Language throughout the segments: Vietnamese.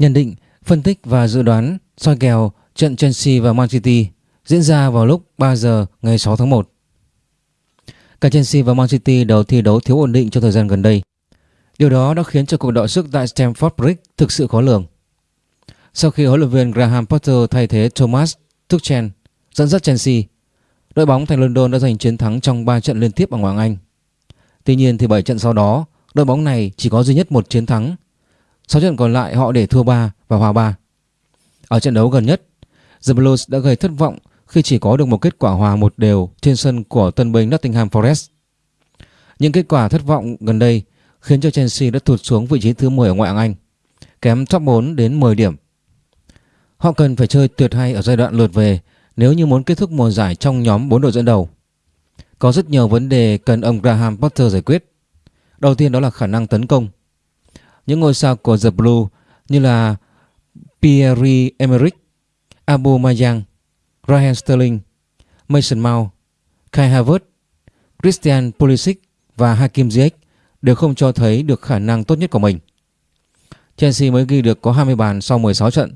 Nhận định, phân tích và dự đoán soi kèo trận Chelsea và Man City diễn ra vào lúc 3 giờ ngày 6 tháng 1. Cả Chelsea và Man City đều thi đấu thiếu ổn định trong thời gian gần đây. Điều đó đã khiến cho cuộc đọ sức tại Stamford Bridge thực sự khó lường. Sau khi huấn luyện viên Graham Potter thay thế Thomas Tuchel dẫn dắt Chelsea, đội bóng thành London đã giành chiến thắng trong 3 trận liên tiếp ở Ngoại hạng Anh. Tuy nhiên thì 7 trận sau đó, đội bóng này chỉ có duy nhất một chiến thắng. 6 trận còn lại họ để thua 3 và hòa 3. Ở trận đấu gần nhất, The Blues đã gây thất vọng khi chỉ có được một kết quả hòa một đều trên sân của tân binh Nottingham Forest. Những kết quả thất vọng gần đây khiến cho Chelsea đã tụt xuống vị trí thứ 10 ở ngoại hạng Anh, kém top 4 đến 10 điểm. Họ cần phải chơi tuyệt hay ở giai đoạn lượt về nếu như muốn kết thúc mùa giải trong nhóm 4 đội dẫn đầu. Có rất nhiều vấn đề cần ông Graham Potter giải quyết. Đầu tiên đó là khả năng tấn công. Những ngôi sao của The Blue như là Pierre-Emerick Aubameyang, Raheem Sterling, Mason Mount, Kai Havertz, Christian Pulisic và Hakim Ziyech đều không cho thấy được khả năng tốt nhất của mình. Chelsea mới ghi được có 20 bàn sau 16 trận.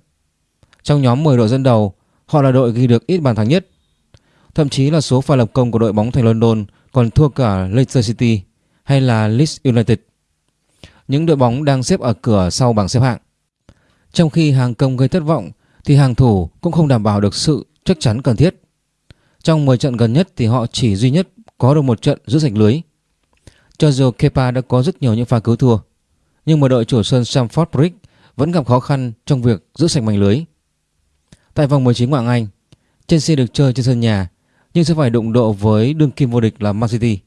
Trong nhóm 10 đội dẫn đầu, họ là đội ghi được ít bàn thắng nhất. Thậm chí là số pha lập công của đội bóng thành London còn thua cả Leicester City hay là Leeds United. Những đội bóng đang xếp ở cửa sau bảng xếp hạng. Trong khi hàng công gây thất vọng thì hàng thủ cũng không đảm bảo được sự chắc chắn cần thiết. Trong 10 trận gần nhất thì họ chỉ duy nhất có được một trận giữ sạch lưới. Cho dù Kepa đã có rất nhiều những pha cứu thua, nhưng mà đội chủ sân Stamford Bridge vẫn gặp khó khăn trong việc giữ sạch mảnh lưới. Tại vòng 19 ngoại Anh, Chelsea được chơi trên sân nhà nhưng sẽ phải đụng độ với đương kim vô địch là Man City.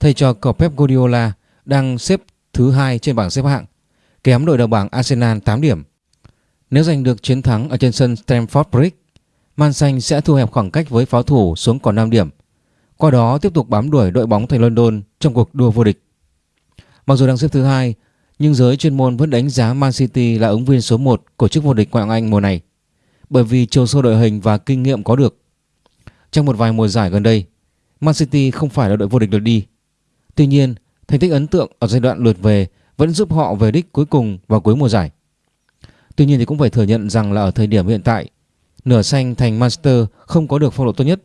Thầy trò của Pep Guardiola đang xếp thứ hai trên bảng xếp hạng, kém đội đầu bảng Arsenal 8 điểm. Nếu giành được chiến thắng ở trên sân Stamford Bridge, Man Xanh sẽ thu hẹp khoảng cách với pháo thủ xuống còn 5 điểm. Qua đó tiếp tục bám đuổi đội bóng thành London trong cuộc đua vô địch. Mặc dù đang xếp thứ hai, nhưng giới chuyên môn vẫn đánh giá Man City là ứng viên số 1 của chức vô địch ngoại hạng Anh mùa này bởi vì chiều sâu đội hình và kinh nghiệm có được. Trong một vài mùa giải gần đây, Man City không phải là đội vô địch lượt đi. Tuy nhiên, thành tích ấn tượng ở giai đoạn lượt về vẫn giúp họ về đích cuối cùng vào cuối mùa giải. Tuy nhiên thì cũng phải thừa nhận rằng là ở thời điểm hiện tại, nửa xanh thành Manchester không có được phong độ tốt nhất.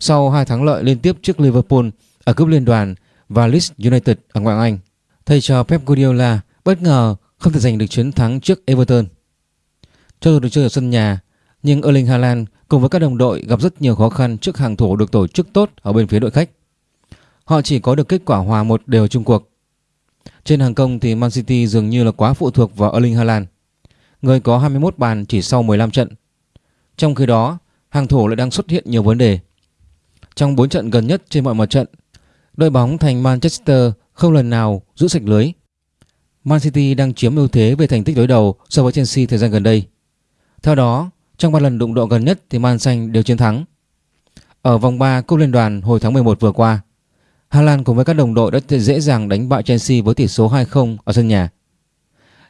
Sau hai thắng lợi liên tiếp trước Liverpool ở cúp liên đoàn và Leeds United ở ngoại Anh, thầy trò Pep Guardiola bất ngờ không thể giành được chiến thắng trước Everton. Cho dù được chơi ở sân nhà, nhưng Erling Haaland cùng với các đồng đội gặp rất nhiều khó khăn trước hàng thủ được tổ chức tốt ở bên phía đội khách. Họ chỉ có được kết quả hòa một đều chung cuộc. Trên hàng công thì Man City dường như là quá phụ thuộc vào Erling Haaland, người có 21 bàn chỉ sau 15 trận. Trong khi đó, hàng thủ lại đang xuất hiện nhiều vấn đề. Trong 4 trận gần nhất trên mọi mặt trận, đội bóng thành Manchester không lần nào giữ sạch lưới. Man City đang chiếm ưu thế về thành tích đối đầu so với Chelsea thời gian gần đây. Theo đó, trong 3 lần đụng độ gần nhất thì Man Xanh đều chiến thắng. Ở vòng 3 Cúp Liên đoàn hồi tháng 11 vừa qua, Hà Lan cùng với các đồng đội đã dễ dàng đánh bại Chelsea với tỷ số 2-0 ở sân nhà.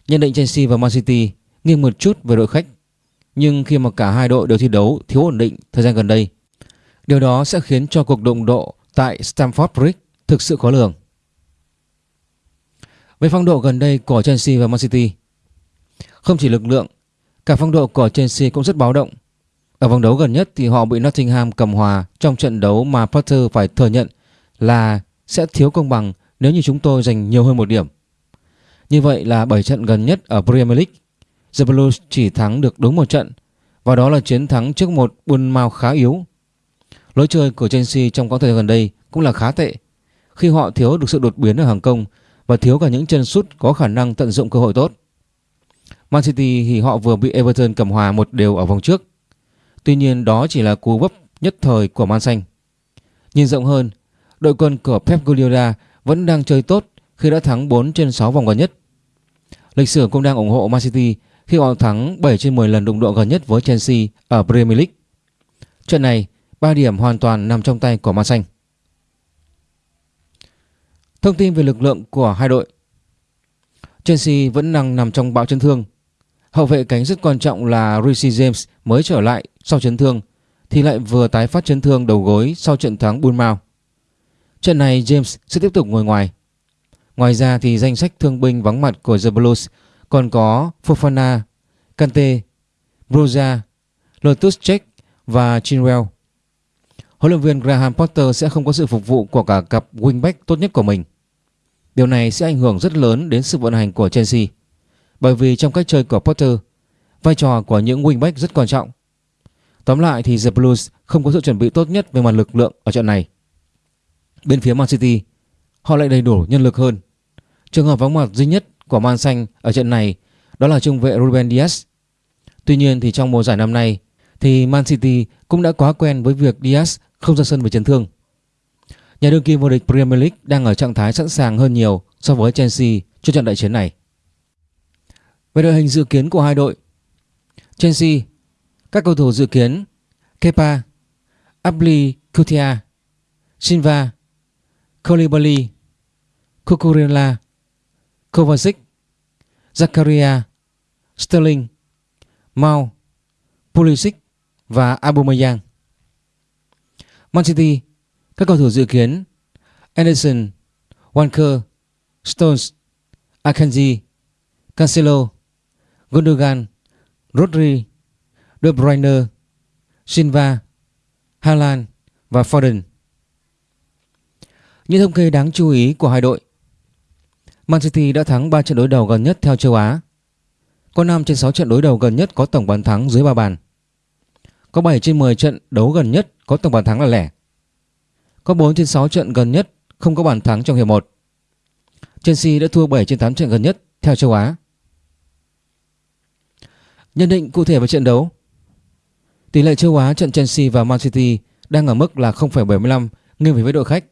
Nhận định Chelsea và Man City nghiêng một chút về đội khách, nhưng khi mà cả hai đội đều thi đấu thiếu ổn định thời gian gần đây, điều đó sẽ khiến cho cuộc đụng độ tại Stamford Bridge thực sự khó lường. Về phong độ gần đây của Chelsea và Man City, không chỉ lực lượng Cả phong độ của Chelsea cũng rất báo động. Ở vòng đấu gần nhất thì họ bị Nottingham cầm hòa trong trận đấu mà Potter phải thừa nhận là sẽ thiếu công bằng nếu như chúng tôi giành nhiều hơn một điểm. Như vậy là 7 trận gần nhất ở Premier League, The Blues chỉ thắng được đúng một trận và đó là chiến thắng trước một Bournemouth khá yếu. Lối chơi của Chelsea trong quãng thời gian gần đây cũng là khá tệ khi họ thiếu được sự đột biến ở hàng công và thiếu cả những chân sút có khả năng tận dụng cơ hội tốt. Man City thì họ vừa bị Everton cầm hòa một đều ở vòng trước. Tuy nhiên đó chỉ là cú vấp nhất thời của Man Xanh. Nhìn rộng hơn, đội quân của Pep Guardiola vẫn đang chơi tốt khi đã thắng 4 trên 6 vòng gần nhất. Lịch sử cũng đang ủng hộ Man City khi họ thắng 7 trên 10 lần đụng độ gần nhất với Chelsea ở Premier League. Trận này, 3 điểm hoàn toàn nằm trong tay của Man Xanh. Thông tin về lực lượng của hai đội Chelsea vẫn đang nằm trong bão chấn thương Hậu vệ cánh rất quan trọng là Reece James mới trở lại sau chấn thương thì lại vừa tái phát chấn thương đầu gối sau trận thắng Bournemouth. Trận này James sẽ tiếp tục ngồi ngoài. Ngoài ra thì danh sách thương binh vắng mặt của The Blues còn có Fofana, Kante, Broza, Lotus Check và Chinwell. Huấn luyện viên Graham Potter sẽ không có sự phục vụ của cả cặp wingback tốt nhất của mình. Điều này sẽ ảnh hưởng rất lớn đến sự vận hành của Chelsea. Bởi vì trong cách chơi của Potter, vai trò của những wingback rất quan trọng. Tóm lại thì The Blues không có sự chuẩn bị tốt nhất về mặt lực lượng ở trận này. Bên phía Man City, họ lại đầy đủ nhân lực hơn. Trường hợp vắng mặt duy nhất của Man Xanh ở trận này đó là trung vệ Ruben Dias. Tuy nhiên thì trong mùa giải năm nay thì Man City cũng đã quá quen với việc Dias không ra sân vì chấn thương. Nhà đương kim vô địch Premier League đang ở trạng thái sẵn sàng hơn nhiều so với Chelsea cho trận đại chiến này. Về đội hình dự kiến của hai đội Chelsea Các cầu thủ dự kiến Kepa Abli Kutia Silva Colibali, Cucurella Kovacic Zakaria Sterling Mount Pulisic và Aubameyang. Man City Các cầu thủ dự kiến Anderson Walker Stones Akanji Cancelo Gundogan Rodri De Bruyne Silva Haaland và Foden. Những thông kê đáng chú ý của hai đội. Man City đã thắng 3 trận đối đầu gần nhất theo châu Á. Có 5 trên 6 trận đối đầu gần nhất có tổng bàn thắng dưới 3 bàn. Có 7 trên 10 trận đấu gần nhất có tổng bàn thắng là lẻ. Có 4 trên 6 trận gần nhất không có bàn thắng trong hiệp 1 Chelsea đã thua 7 trên 8 trận gần nhất theo châu Á. Nhận định cụ thể về trận đấu. Tỷ lệ châu Á trận Chelsea và Man City đang ở mức là 0,75 nghiêng về với đội khách.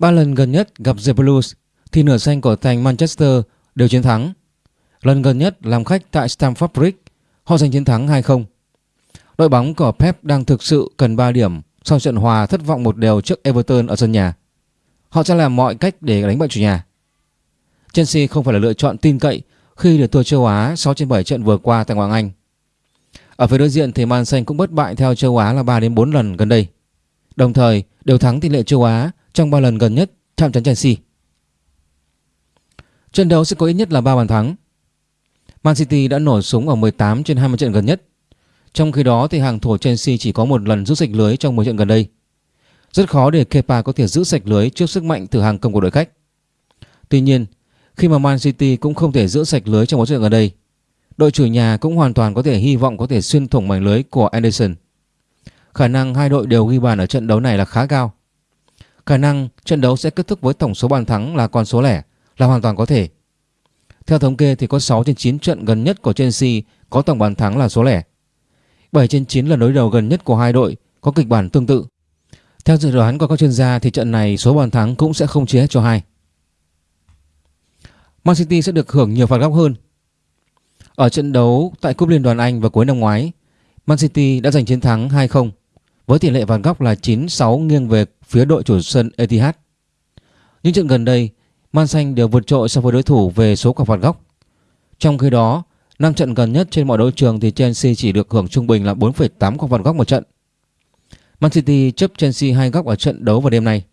Ba lần gần nhất gặp The Blues thì nửa xanh của thành Manchester đều chiến thắng. Lần gần nhất làm khách tại Stamford Bridge, họ giành chiến thắng 2-0. Đội bóng của Pep đang thực sự cần 3 điểm sau trận hòa thất vọng một đều trước Everton ở sân nhà. Họ sẽ làm mọi cách để đánh bại chủ nhà. Chelsea không phải là lựa chọn tin cậy khi được thua châu Á 6 trên 7 trận vừa qua tại Ngoại Anh. Ở phía đối diện thì Man Xanh cũng bất bại theo châu Á là 3 đến 4 lần gần đây. Đồng thời đều thắng tỷ lệ châu Á trong 3 lần gần nhất chạm trán Chelsea. Trận đấu sẽ có ít nhất là 3 bàn thắng. Man City đã nổ súng ở 18 trên 20 trận gần nhất. Trong khi đó thì hàng thủ Chelsea chỉ có một lần giữ sạch lưới trong 10 trận gần đây. Rất khó để Kepa có thể giữ sạch lưới trước sức mạnh từ hàng công của đội khách. Tuy nhiên, khi mà Man City cũng không thể giữ sạch lưới trong một trận gần đây, đội chủ nhà cũng hoàn toàn có thể hy vọng có thể xuyên thủng mảnh lưới của Anderson. Khả năng hai đội đều ghi bàn ở trận đấu này là khá cao. Khả năng trận đấu sẽ kết thúc với tổng số bàn thắng là con số lẻ là hoàn toàn có thể. Theo thống kê thì có 6 trên 9 trận gần nhất của Chelsea có tổng bàn thắng là số lẻ. 7 trên 9 lần đối đầu gần nhất của hai đội có kịch bản tương tự. Theo dự đoán của các chuyên gia thì trận này số bàn thắng cũng sẽ không chia hết cho hai. Man City sẽ được hưởng nhiều phạt góc hơn. Ở trận đấu tại Cúp Liên đoàn Anh vào cuối năm ngoái, Man City đã giành chiến thắng 2-0 với tỷ lệ phạt góc là 9-6 nghiêng về phía đội chủ sân Etihad. Những trận gần đây, Man Xanh đều vượt trội so với đối thủ về số quả phạt góc. Trong khi đó, 5 trận gần nhất trên mọi đấu trường thì Chelsea chỉ được hưởng trung bình là 4,8 quả phạt góc một trận. Man City chấp Chelsea hai góc ở trận đấu vào đêm nay.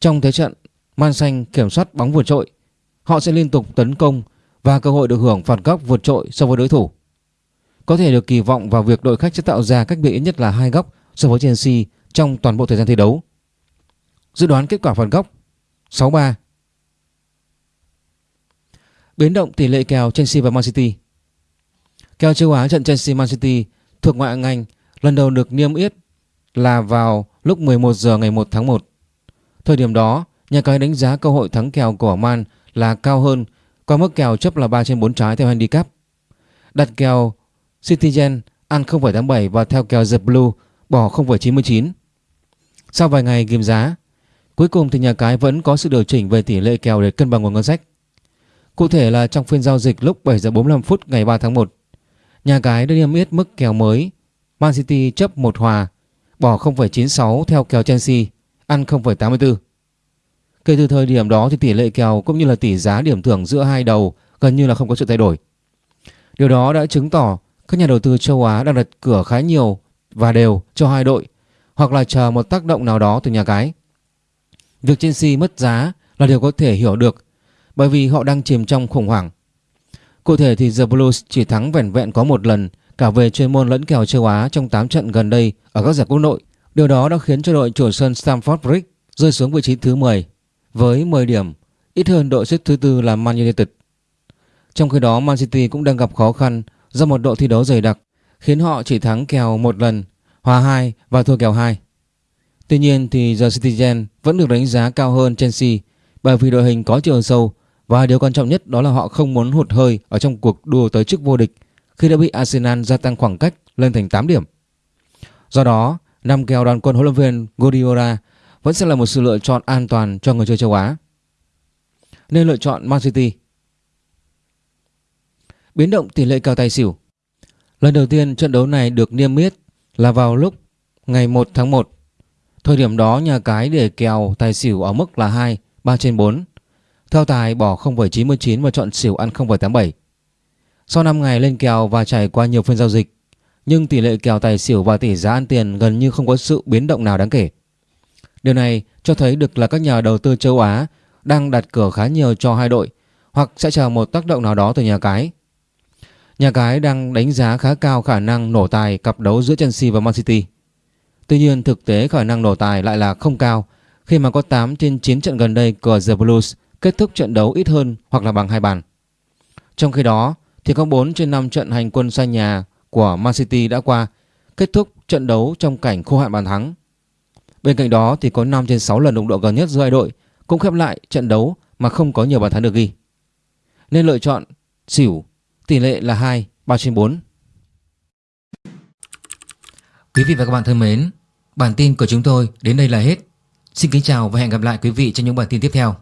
Trong thế trận, Man Xanh kiểm soát bóng vượt trội Họ sẽ liên tục tấn công và cơ hội được hưởng phạt góc vượt trội so với đối thủ. Có thể được kỳ vọng vào việc đội khách sẽ tạo ra cách biệt ít nhất là hai góc so với Chelsea trong toàn bộ thời gian thi đấu. Dự đoán kết quả phạt góc 6-3 Biến động tỷ lệ kèo Chelsea và Man City Kèo châu Á trận Chelsea Man City thuộc ngoại hạng Anh lần đầu được niêm yết là vào lúc 11 giờ ngày 1 tháng 1. Thời điểm đó, nhà cái đánh giá cơ hội thắng kèo của Man là cao hơn qua mức kèo chấp là 3 trên 4 trái theo handicap. Đặt kèo Citizen ăn 0,87 và theo kèo The Blue bỏ 0,99. Sau vài ngày ghim giá, cuối cùng thì nhà cái vẫn có sự điều chỉnh về tỷ lệ kèo để cân bằng nguồn ngân sách. Cụ thể là trong phiên giao dịch lúc 7 giờ 45 phút ngày 3 tháng 1, nhà cái đã niêm yết mức kèo mới Man City chấp 1 hòa, bỏ 0,96 theo kèo Chelsea, ăn 0,84. Kể từ thời điểm đó thì tỷ lệ kèo cũng như là tỷ giá điểm thưởng giữa hai đầu gần như là không có sự thay đổi. Điều đó đã chứng tỏ các nhà đầu tư châu Á đang đặt cửa khá nhiều và đều cho hai đội hoặc là chờ một tác động nào đó từ nhà cái. Việc Chelsea mất giá là điều có thể hiểu được bởi vì họ đang chìm trong khủng hoảng. Cụ thể thì The Blues chỉ thắng vẻn vẹn có một lần cả về chuyên môn lẫn kèo châu Á trong 8 trận gần đây ở các giải quốc nội. Điều đó đã khiến cho đội chủ sân Stamford Bridge rơi xuống vị trí thứ 10 với 10 điểm, ít hơn đội xếp thứ tư là Man United. Trong khi đó Man City cũng đang gặp khó khăn do một độ thi đấu dày đặc khiến họ chỉ thắng kèo một lần, hòa 2 và thua kèo 2. Tuy nhiên thì The Citizen vẫn được đánh giá cao hơn Chelsea bởi vì đội hình có chiều sâu và điều quan trọng nhất đó là họ không muốn hụt hơi ở trong cuộc đua tới chức vô địch khi đã bị Arsenal gia tăng khoảng cách lên thành 8 điểm. Do đó, năm kèo đoàn quân huấn luyện viên Guardiola vẫn sẽ là một sự lựa chọn an toàn cho người chơi châu Á. Nên lựa chọn Man City. Biến động tỷ lệ kèo tài xỉu. Lần đầu tiên trận đấu này được niêm yết là vào lúc ngày 1 tháng 1. Thời điểm đó nhà cái để kèo tài xỉu ở mức là 2, 3 trên 4. Theo tài bỏ 0,99 và chọn xỉu ăn 0,87. Sau 5 ngày lên kèo và trải qua nhiều phiên giao dịch, nhưng tỷ lệ kèo tài xỉu và tỷ giá ăn tiền gần như không có sự biến động nào đáng kể. Điều này cho thấy được là các nhà đầu tư châu Á đang đặt cửa khá nhiều cho hai đội hoặc sẽ chờ một tác động nào đó từ nhà cái. Nhà cái đang đánh giá khá cao khả năng nổ tài cặp đấu giữa Chelsea và Man City. Tuy nhiên, thực tế khả năng nổ tài lại là không cao khi mà có 8 trên 9 trận gần đây của The Blues kết thúc trận đấu ít hơn hoặc là bằng hai bàn. Trong khi đó, thì có 4 trên 5 trận hành quân xa nhà của Man City đã qua, kết thúc trận đấu trong cảnh khô hạn bàn thắng. Bên cạnh đó, thì có 5 trên 6 lần đụng độ gần nhất giữa hai đội, cũng khép lại trận đấu mà không có nhiều bàn thắng được ghi. Nên lựa chọn xỉu tỷ lệ là 2, 3 trên 4. Quý vị và các bạn thân mến, bản tin của chúng tôi đến đây là hết. Xin kính chào và hẹn gặp lại quý vị trong những bản tin tiếp theo.